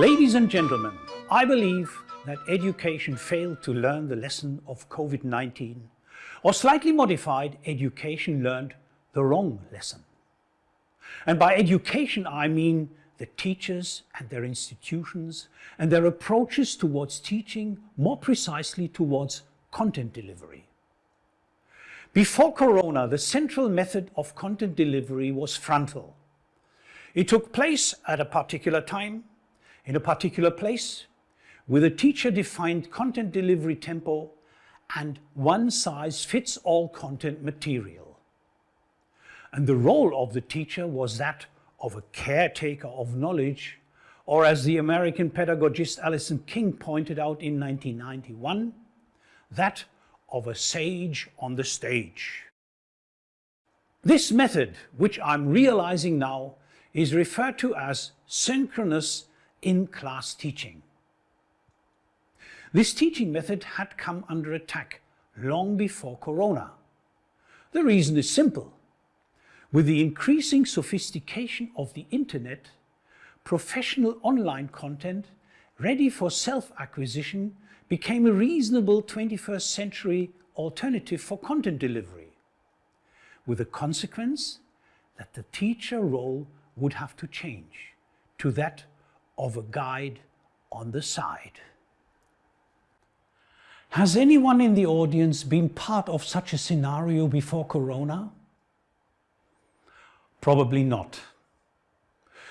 Ladies and gentlemen, I believe that education failed to learn the lesson of COVID-19 or slightly modified, education learned the wrong lesson. And by education I mean the teachers and their institutions and their approaches towards teaching, more precisely towards content delivery. Before Corona, the central method of content delivery was frontal. It took place at a particular time, in a particular place, with a teacher-defined content delivery tempo and one-size-fits-all content material. And the role of the teacher was that of a caretaker of knowledge, or as the American pedagogist Alison King pointed out in 1991, that of a sage on the stage. This method, which I'm realizing now, is referred to as synchronous in-class teaching. This teaching method had come under attack long before Corona. The reason is simple. With the increasing sophistication of the internet, professional online content ready for self-acquisition became a reasonable 21st century alternative for content delivery, with the consequence that the teacher role would have to change to that of a guide on the side. Has anyone in the audience been part of such a scenario before Corona? Probably not.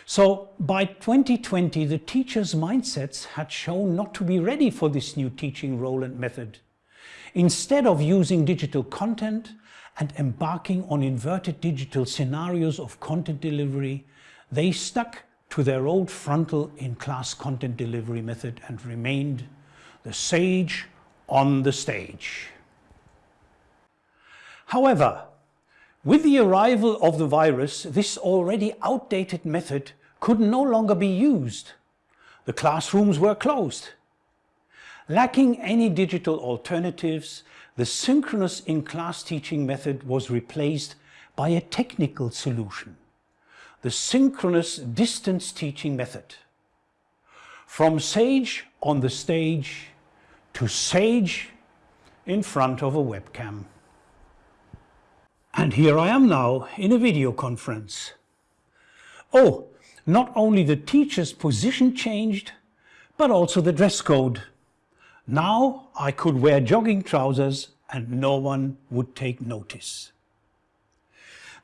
So by 2020, the teachers' mindsets had shown not to be ready for this new teaching role and method. Instead of using digital content and embarking on inverted digital scenarios of content delivery, they stuck to their old frontal in-class content delivery method and remained the sage on the stage. However, with the arrival of the virus, this already outdated method could no longer be used. The classrooms were closed. Lacking any digital alternatives, the synchronous in-class teaching method was replaced by a technical solution, the synchronous distance teaching method. From sage on the stage to sage in front of a webcam. And here I am now in a video conference. Oh, not only the teacher's position changed, but also the dress code. Now I could wear jogging trousers and no one would take notice.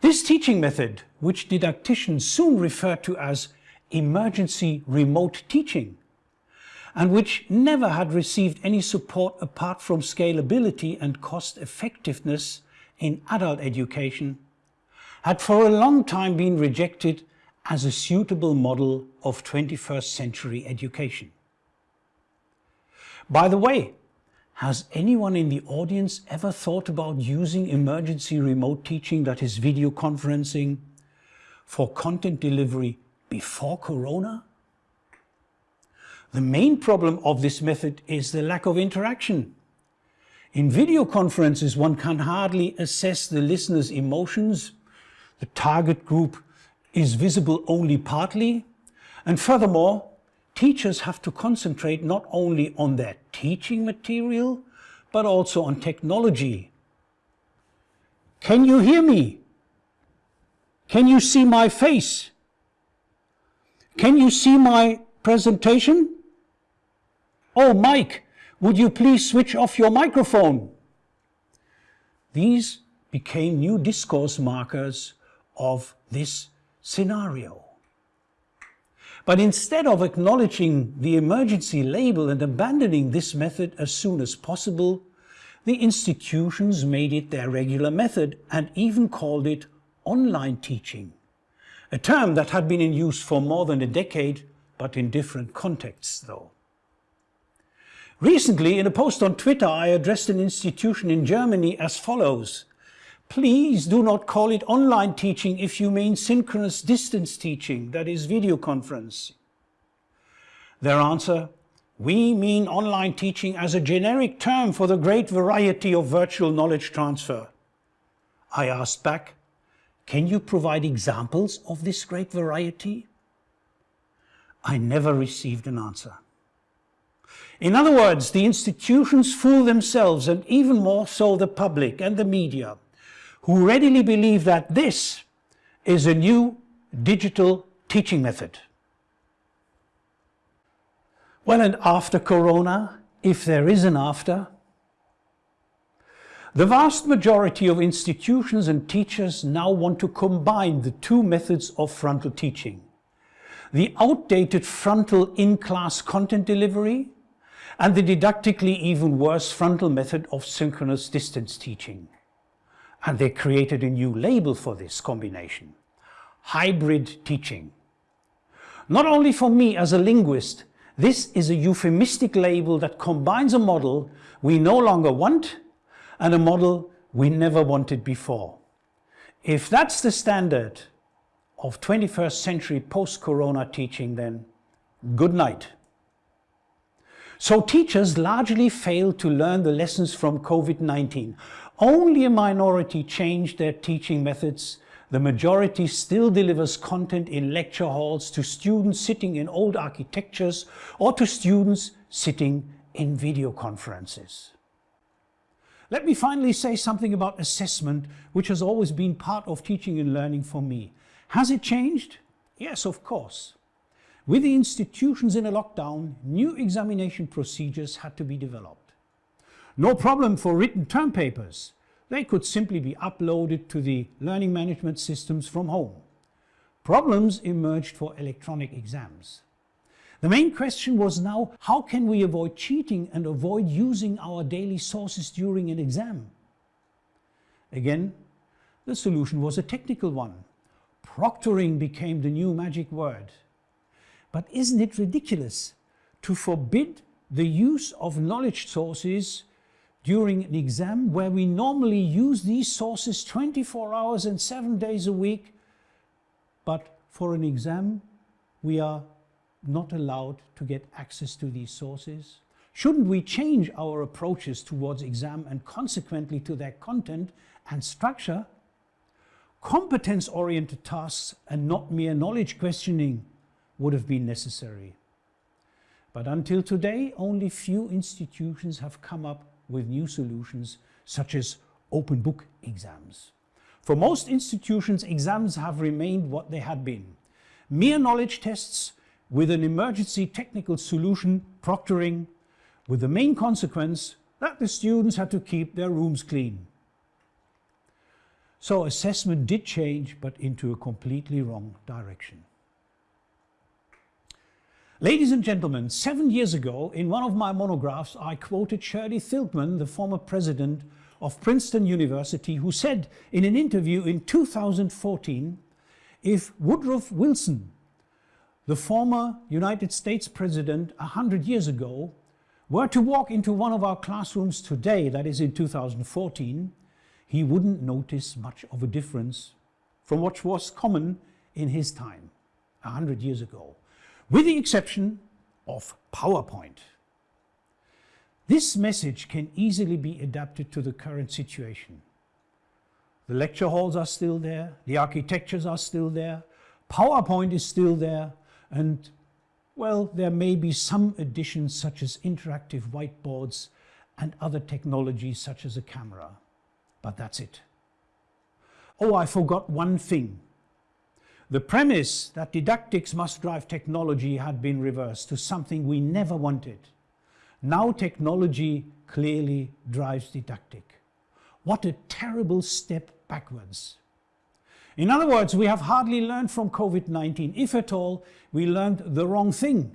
This teaching method, which didacticians soon referred to as emergency remote teaching, and which never had received any support apart from scalability and cost effectiveness in adult education, had for a long time been rejected as a suitable model of 21st century education. By the way, has anyone in the audience ever thought about using emergency remote teaching, that is video conferencing, for content delivery before Corona? The main problem of this method is the lack of interaction. In video conferences, one can hardly assess the listener's emotions. The target group is visible only partly. And furthermore, teachers have to concentrate not only on their teaching material, but also on technology. Can you hear me? Can you see my face? Can you see my presentation? Oh, Mike, would you please switch off your microphone? These became new discourse markers of this scenario. But instead of acknowledging the emergency label and abandoning this method as soon as possible, the institutions made it their regular method and even called it online teaching, a term that had been in use for more than a decade, but in different contexts though. Recently, in a post on Twitter, I addressed an institution in Germany as follows. Please do not call it online teaching if you mean synchronous distance teaching, that is video conference. Their answer, we mean online teaching as a generic term for the great variety of virtual knowledge transfer. I asked back, can you provide examples of this great variety? I never received an answer. In other words, the institutions fool themselves and even more so the public and the media, who readily believe that this is a new digital teaching method. Well, and after Corona, if there is an after, the vast majority of institutions and teachers now want to combine the two methods of frontal teaching. The outdated frontal in-class content delivery and the didactically even worse frontal method of synchronous distance teaching. And they created a new label for this combination, hybrid teaching. Not only for me as a linguist, this is a euphemistic label that combines a model we no longer want and a model we never wanted before. If that's the standard of 21st century post-corona teaching then, good night. So teachers largely failed to learn the lessons from COVID-19. Only a minority changed their teaching methods. The majority still delivers content in lecture halls to students sitting in old architectures or to students sitting in video conferences. Let me finally say something about assessment, which has always been part of teaching and learning for me. Has it changed? Yes, of course. With the institutions in a lockdown, new examination procedures had to be developed. No problem for written term papers. They could simply be uploaded to the learning management systems from home. Problems emerged for electronic exams. The main question was now, how can we avoid cheating and avoid using our daily sources during an exam? Again, the solution was a technical one. Proctoring became the new magic word. But isn't it ridiculous to forbid the use of knowledge sources during an exam where we normally use these sources 24 hours and 7 days a week, but for an exam we are not allowed to get access to these sources? Shouldn't we change our approaches towards exam and consequently to their content and structure? Competence-oriented tasks and not mere knowledge questioning would have been necessary. But until today, only few institutions have come up with new solutions such as open book exams. For most institutions, exams have remained what they had been. Mere knowledge tests with an emergency technical solution proctoring with the main consequence that the students had to keep their rooms clean. So assessment did change, but into a completely wrong direction. Ladies and gentlemen, seven years ago, in one of my monographs, I quoted Shirley Tilghman, the former president of Princeton University, who said in an interview in 2014, if Woodrow Wilson the former United States president a hundred years ago were to walk into one of our classrooms today, that is in 2014, he wouldn't notice much of a difference from what was common in his time, a hundred years ago, with the exception of PowerPoint. This message can easily be adapted to the current situation. The lecture halls are still there, the architectures are still there, PowerPoint is still there, and well, there may be some additions such as interactive whiteboards and other technologies such as a camera, but that's it. Oh, I forgot one thing. The premise that didactics must drive technology had been reversed to something we never wanted. Now technology clearly drives didactic. What a terrible step backwards. In other words, we have hardly learned from COVID-19. If at all, we learned the wrong thing.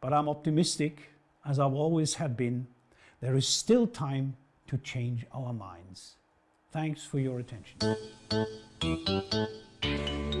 But I'm optimistic, as I've always have been. There is still time to change our minds. Thanks for your attention. Thank you.